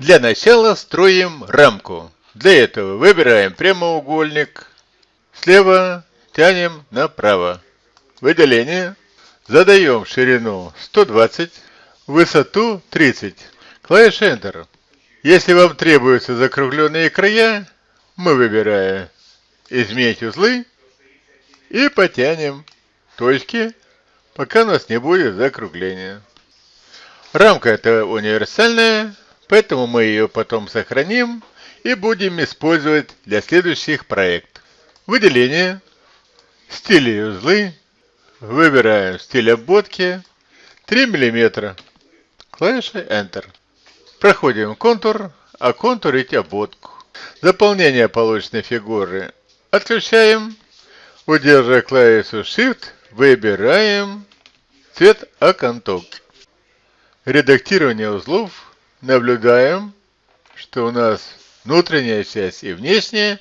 Для начала строим рамку. Для этого выбираем прямоугольник. Слева тянем направо. Выделение. Задаем ширину 120, высоту 30. Клавиша Enter. Если вам требуются закругленные края, мы выбираем изменить узлы и потянем точки, пока у нас не будет закругления. Рамка это универсальная, поэтому мы ее потом сохраним и будем использовать для следующих проектов. Выделение, стили и узлы, выбираем стиль обводки 3 мм, клавиша Enter. Проходим контур, а контурить обводку. Заполнение полученной фигуры отключаем, удерживая клавишу Shift, выбираем цвет окантовки. Редактирование узлов. Наблюдаем, что у нас внутренняя часть и внешняя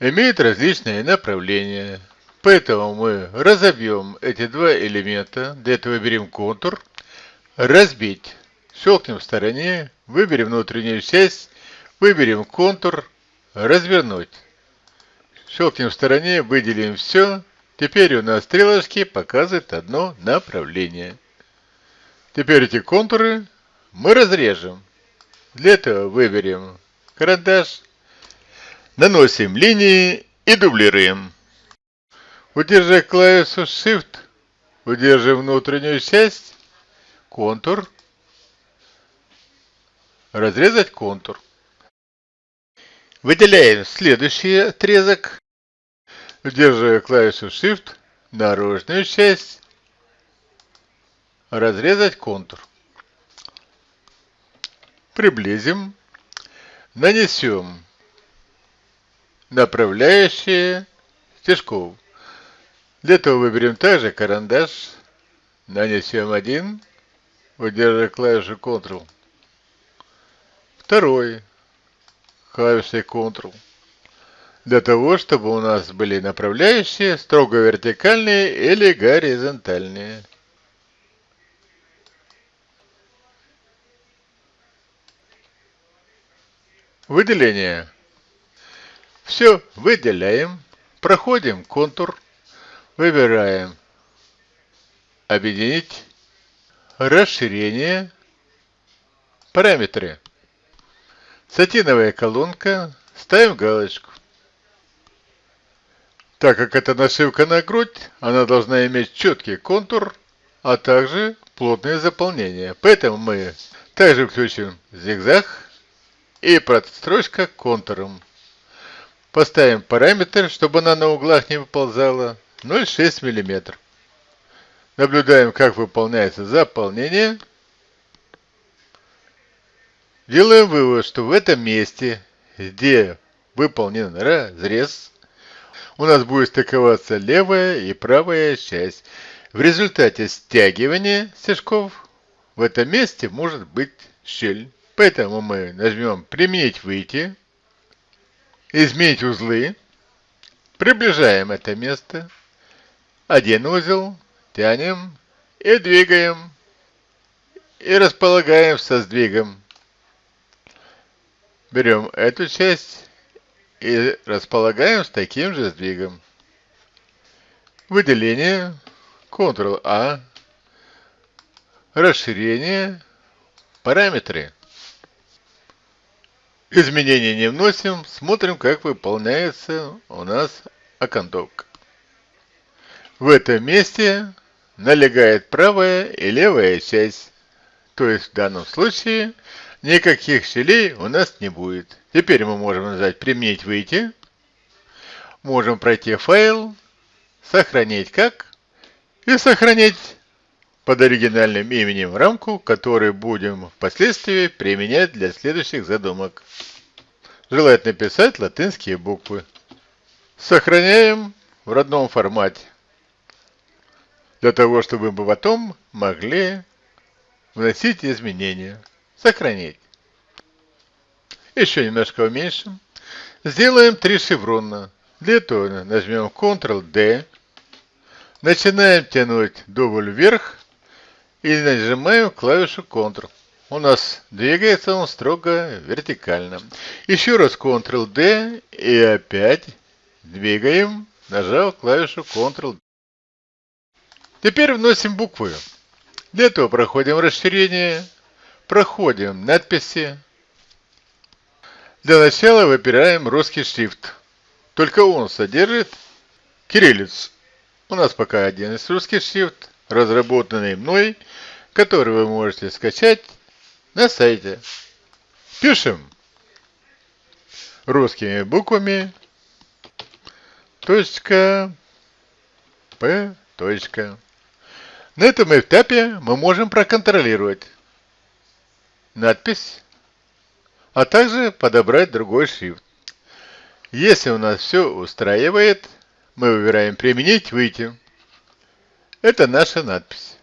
имеют различные направления. Поэтому мы разобьем эти два элемента. Для этого выберем контур. Разбить. Щелкнем в стороне. Выберем внутреннюю часть. Выберем контур. Развернуть. Щелкнем в стороне. Выделим все. Теперь у нас стрелочки показывают одно направление. Теперь эти контуры мы разрежем. Для этого выберем карандаш, наносим линии и дублируем. Удерживая клавишу Shift, удерживаем внутреннюю часть, контур, разрезать контур. Выделяем следующий отрезок, удерживая клавишу Shift, наружную часть, разрезать контур. Приблизим, нанесем направляющие стежков. Для этого выберем также карандаш, нанесем один, удерживая клавишу Ctrl. Второй, клавишей Ctrl. Для того, чтобы у нас были направляющие строго вертикальные или горизонтальные. Выделение. Все выделяем, проходим контур, выбираем объединить, расширение, параметры. Сатиновая колонка, ставим галочку. Так как это нашивка на грудь, она должна иметь четкий контур, а также плотное заполнение. Поэтому мы также включим зигзаг и подстрочка контуром. Поставим параметр, чтобы она на углах не выползала, 0,6 мм. Наблюдаем, как выполняется заполнение. Делаем вывод, что в этом месте, где выполнен разрез, у нас будет стыковаться левая и правая часть. В результате стягивания стежков в этом месте может быть щель. Поэтому мы нажмем «Применить выйти», «Изменить узлы», приближаем это место, один узел, тянем и двигаем, и располагаем со сдвигом. Берем эту часть и располагаем с таким же сдвигом. Выделение, Ctrl-A, расширение, параметры. Изменений не вносим, смотрим, как выполняется у нас окантовка. В этом месте налегает правая и левая часть. То есть в данном случае никаких щелей у нас не будет. Теперь мы можем нажать «Применить выйти». Можем пройти файл, сохранить как и сохранить под оригинальным именем рамку, которую будем впоследствии применять для следующих задумок. Желательно писать латинские буквы. Сохраняем в родном формате. Для того, чтобы мы потом могли вносить изменения. Сохранить. Еще немножко уменьшим. Сделаем три шеврона. Для этого нажмем Ctrl-D. Начинаем тянуть дубль вверх и нажимаем клавишу Ctrl. у нас двигается он строго вертикально. Еще раз Ctrl-D и опять двигаем, нажав клавишу Ctrl. Теперь вносим буквы. Для этого проходим расширение, проходим надписи. Для начала выбираем русский шрифт. Только он содержит кириллицу. У нас пока один из русских шрифт, разработанный мной, который вы можете скачать на сайте. Пишем русскими буквами точка П. Точка. На этом этапе мы можем проконтролировать надпись, а также подобрать другой шрифт. Если у нас все устраивает, мы выбираем «Применить», «Выйти». Это наша надпись.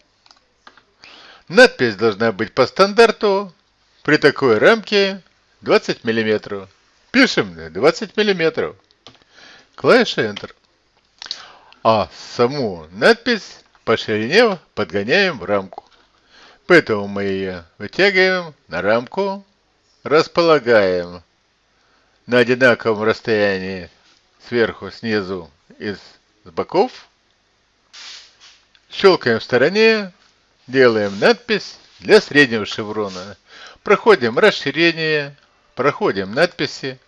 Надпись должна быть по стандарту при такой рамке 20 мм. Пишем 20 мм. Клавиша Enter. А саму надпись по ширине подгоняем в рамку. Поэтому мы ее вытягиваем на рамку, располагаем на одинаковом расстоянии сверху, снизу и с боков. Щелкаем в стороне, делаем надпись для среднего шеврона. Проходим расширение, проходим надписи.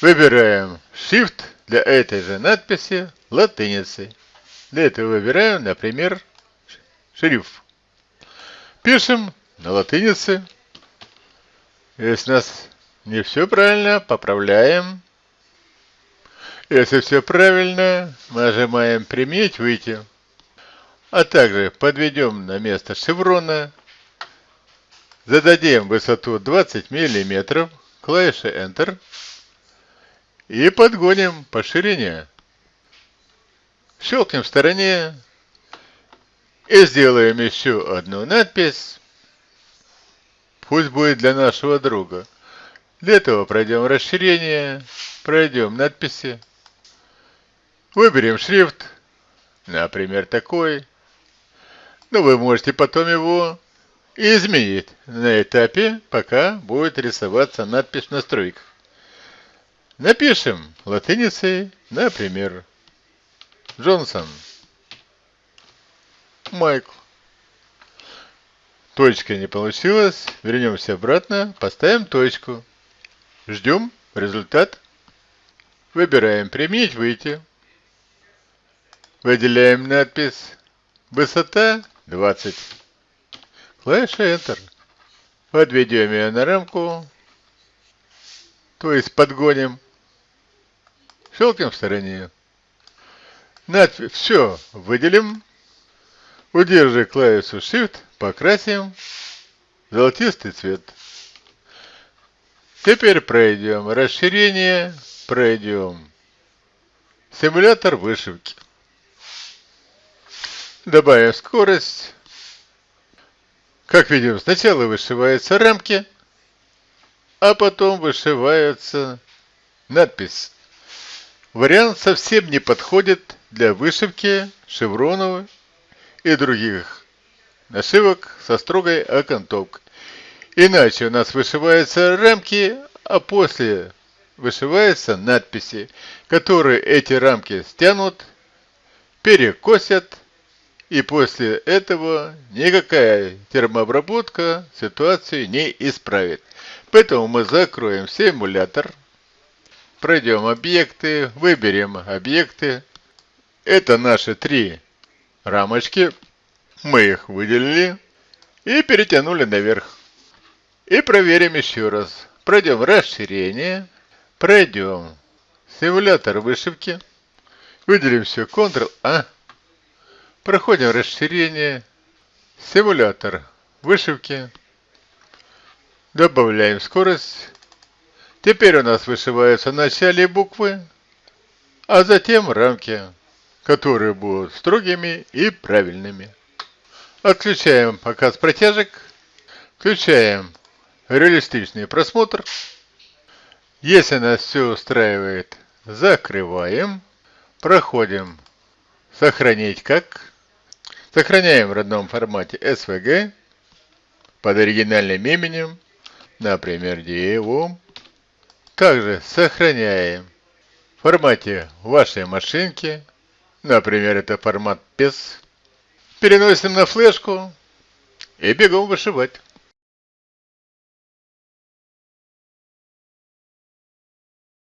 Выбираем Shift для этой же надписи латиницей. Для этого выбираем, например, шрифт. Пишем на латинице. Если у нас не все правильно, поправляем. Если все правильно, нажимаем «Применить», «Выйти». А также подведем на место шеврона, зададим высоту 20 мм, клавиша Enter и подгоним по ширине. Щелкнем в стороне и сделаем еще одну надпись. Пусть будет для нашего друга. Для этого пройдем расширение, пройдем надписи, выберем шрифт, например, такой. Но вы можете потом его изменить на этапе, пока будет рисоваться надпись настройках. Напишем латиницей, например, Джонсон. Майкл. Точка не получилась. Вернемся обратно. Поставим точку. Ждем результат. Выбираем «Применить», «Выйти». Выделяем надпись «Высота 20». Клавиша Enter. Подведем ее на рамку, то есть подгоним. Щелкнем в стороне. Надпись «Все» выделим. Удерживая клавишу Shift, покрасим золотистый цвет. Теперь пройдем расширение, пройдем симулятор вышивки. Добавим скорость. Как видим, сначала вышиваются рамки, а потом вышивается надпись. Вариант совсем не подходит для вышивки шевронов и других нашивок со строгой окантовкой. Иначе у нас вышиваются рамки, а после вышиваются надписи, которые эти рамки стянут, перекосят и после этого никакая термообработка ситуацию не исправит. Поэтому мы закроем симулятор, пройдем объекты, выберем объекты. Это наши три рамочки. Мы их выделили и перетянули наверх. И проверим еще раз. Пройдем расширение, пройдем симулятор вышивки, выделим все Ctrl-A, Проходим расширение, симулятор вышивки, добавляем скорость. Теперь у нас вышиваются начале буквы, а затем рамки, которые будут строгими и правильными. Отключаем показ протяжек, включаем реалистичный просмотр. Если нас все устраивает, закрываем, проходим «Сохранить как», Сохраняем в родном формате SVG. под оригинальным именем, например, Диеву. Также сохраняем в формате вашей машинки, например, это формат PES. Переносим на флешку и бегом вышивать.